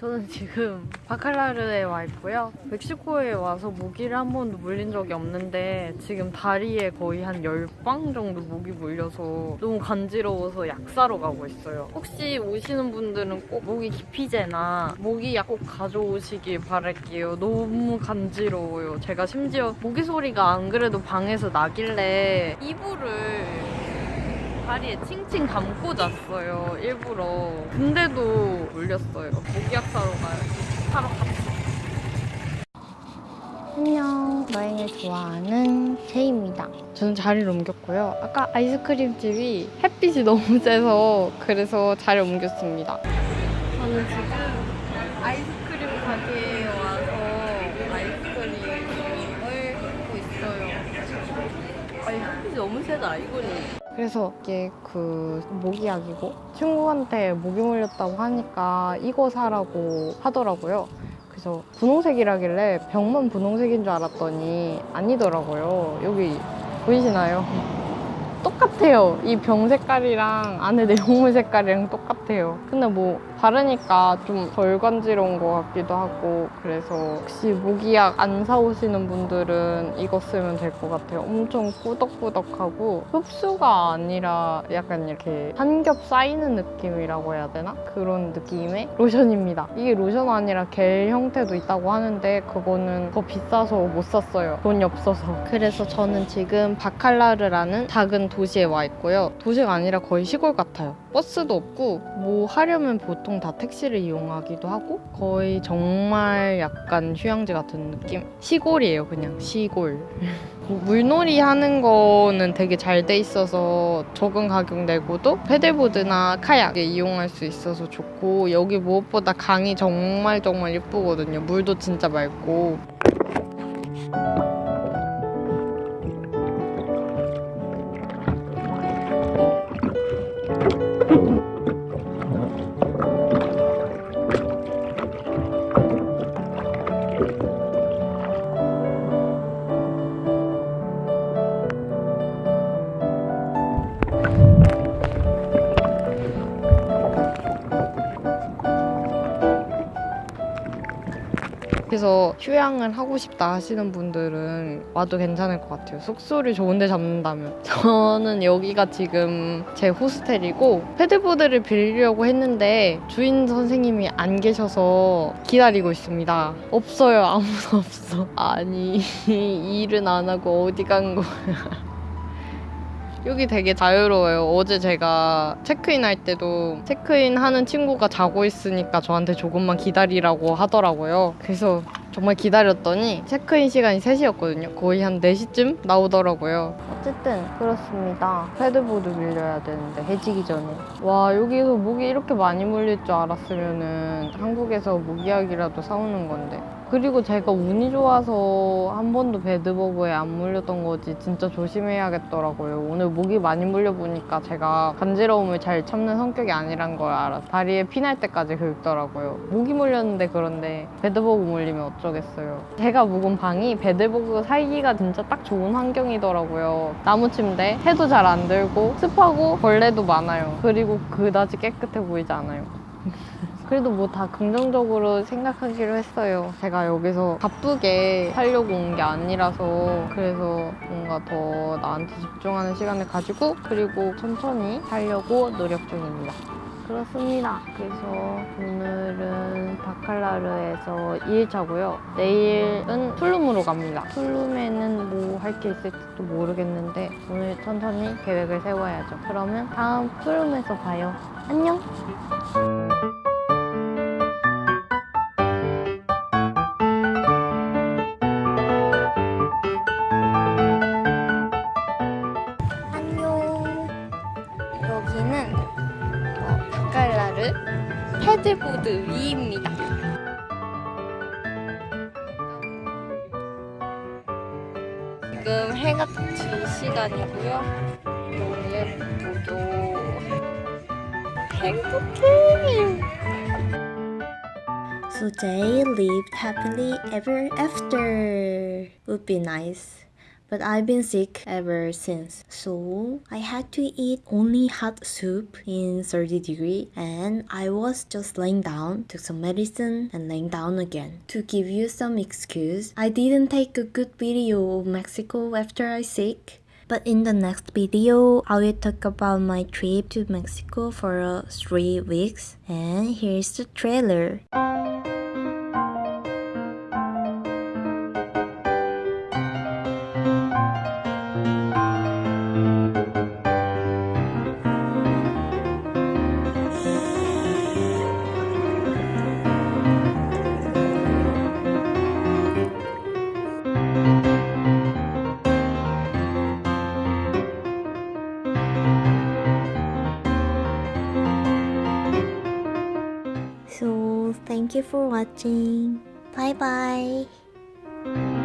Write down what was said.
저는 지금 바칼라르에 와 있고요. 멕시코에 와서 모기를 한 번도 물린 적이 없는데 지금 다리에 거의 한 10방 정도 모기 물려서 너무 간지러워서 약 사러 가고 있어요. 혹시 오시는 분들은 꼭 모기 기피제나 모기약 꼭 가져오시길 바랄게요. 너무 간지러워요. 제가 심지어 모기 소리가 안 그래도 방에서 나길래 이불을 다리에 칭칭 감고 잤어요 일부러. 근데도 물렸어요. 모기약 사러 가요. 사러 갑시다 안녕. 여행을 좋아하는 제이입니다. 저는 자리를 옮겼고요. 아까 아이스크림 집이 햇빛이 너무 세서 그래서 자리를 옮겼습니다. 저는 지금 아이스크림 가게에 와서 아이스크림을 먹고 있어요. 아니 햇빛이 너무 세다 이거는 그래서 이게 그 모기약이고 친구한테 모기 물렸다고 하니까 이거 사라고 하더라고요. 그래서 분홍색이라길래 병만 분홍색인 줄 알았더니 아니더라고요. 여기 보이시나요? 똑같아요. 이 병 색깔이랑 안에 내용물 색깔이랑 똑같아요. 근데 뭐 바르니까 좀 덜 간지러운 것 같기도 하고 그래서 혹시 모기약 안 사오시는 분들은 이거 쓰면 될 것 같아요. 엄청 꾸덕꾸덕하고 흡수가 아니라 약간 이렇게 한 겹 쌓이는 느낌이라고 해야 되나? 그런 느낌의 로션입니다. 이게 로션 아니라 겔 형태도 있다고 하는데 그거는 더 비싸서 못 샀어요. 돈이 없어서. 그래서 저는 지금 바칼라르라는 작은 도시 에 와 있고요. 도시가 아니라 거의 시골 같아요. 버스도 없고 뭐 하려면 보통 다 택시를 이용하기도 하고 거의 정말 약간 휴양지 같은 느낌? 시골이에요, 그냥 시골. 뭐 물놀이 하는 거는 되게 잘 돼 있어서 적은 가격 내고도 패들보드나 카약 이용할 수 있어서 좋고 여기 무엇보다 강이 정말 정말 예쁘거든요. 물도 진짜 맑고 그래서 휴양을 하고 싶다 하시는 분들은 와도 괜찮을 것 같아요. 숙소를 좋은데 잡는다면. 저는 여기가 지금 제 호스텔이고 패드보드를 빌리려고 했는데 주인 선생님이 안 계셔서 기다리고 있습니다. 없어요. 아무도 없어. 아니 일은 안 하고 어디 간 거야. 여기 되게 자유로워요. 어제 제가 체크인 할 때도 체크인 하는 친구가 자고 있으니까 저한테 조금만 기다리라고 하더라고요. 그래서 정말 기다렸더니 체크인 시간이 3시였거든요. 거의 한 4시쯤 나오더라고요. 어쨌든 그렇습니다. 패드보드 빌려야 되는데 해지기 전에. 와 여기서 모기 이렇게 많이 물릴 줄 알았으면 은 한국에서 모기약이라도 사오는 건데. 그리고 제가 운이 좋아서 한 번도 배드버그에 안 물렸던 거지 진짜 조심해야겠더라고요. 오늘 모기 많이 물려보니까 제가 간지러움을 잘 참는 성격이 아니란 걸 알아서 다리에 피날 때까지 긁더라고요. 모기 물렸는데 그런데 배드버그 물리면 어쩌겠어요. 제가 묵은 방이 배드버그 살기가 진짜 딱 좋은 환경이더라고요. 나무 침대, 해도 잘 안 들고 습하고 벌레도 많아요. 그리고 그다지 깨끗해 보이지 않아요. 그래도 뭐 다 긍정적으로 생각하기로 했어요. 제가 여기서 바쁘게 살려고 온 게 아니라서 그래서 뭔가 더 나한테 집중하는 시간을 가지고 그리고 천천히 살려고 노력 중입니다. 그렇습니다. 그래서 오늘은 바칼라르에서 2일차고요. 내일은 툴룸으로 갑니다. 툴룸에는 뭐 할 게 있을지도 모르겠는데 오늘 천천히 계획을 세워야죠. 그러면 다음 툴룸에서 봐요. 안녕! 패들보드 위입니다. 지금 해가 질 시간이고요. 너무 예쁘죠. 행복해. So they lived happily ever after. Would be nice. But I've been sick ever since. So I had to eat only hot soup in 30 degree and I was just laying down, took some medicine and laying down again. To give you some excuse, I didn't take a good video of Mexico after I sick. But in the next video, I will talk about my trip to Mexico for uh, three weeks. And here's the trailer. Thank you for watching. Bye bye.